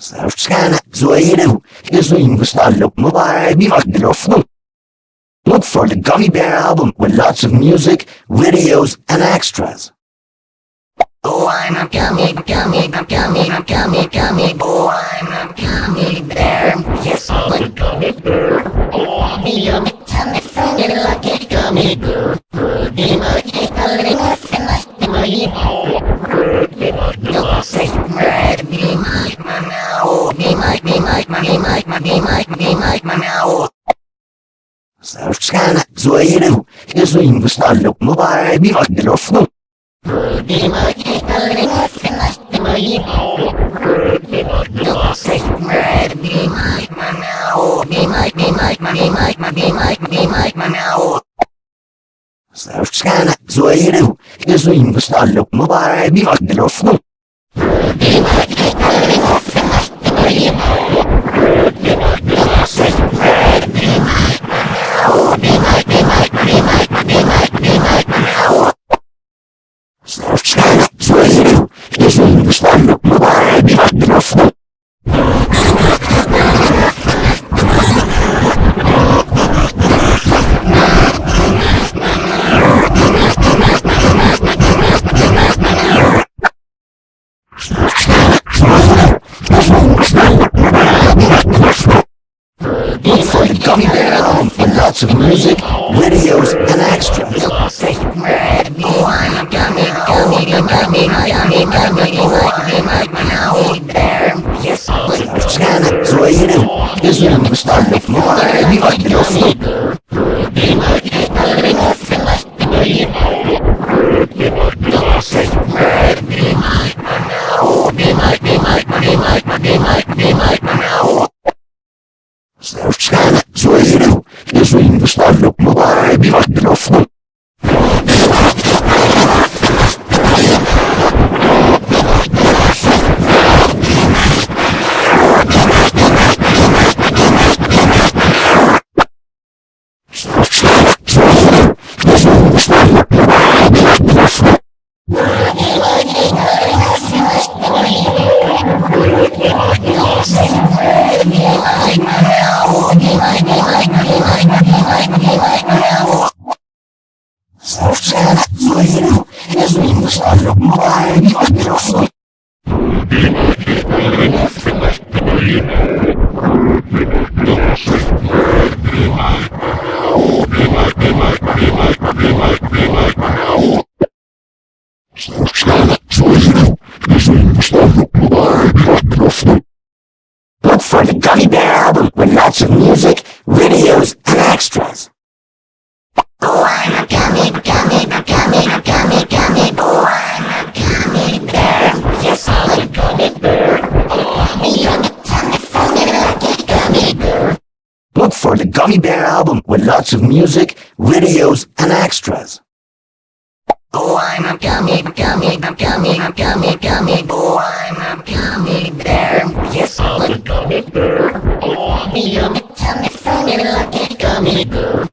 Savskának Zoido is in Gustavo Mubarak Look for the Gummy Bear album with lots of music, videos, and extras. Oh, I'm a gummy, gummy, gummy, gummy, gummy, oh, I'm a gummy bear. Yes, I'm a gummy bear. Oh, I'm a yummy tummy, funny, lucky gummy bear. Be my cake, a little and my, my, you'll say, red, be my, my, Scala, zoeiro, que zoeiro instalou, mubarak, milagros, não. lots of music, videos, and extras. Yes, but Janet Creative is in the starting floor, and you like your sleep. Of a freedom is being decided by a beautiful Gummy Bear album with lots of music, videos, and extras. Oh, I'm a gummy, gummy, gummy, gummy, gummy, oh, I'm a gummy bear. Yes, I'm a gummy bear. Oh, I'm a yummy, tummy, funny, lucky gummy bear.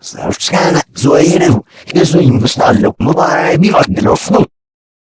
Zawsze złe jedył, Jezu im wystąpił, mu daj mi ładny lufnu.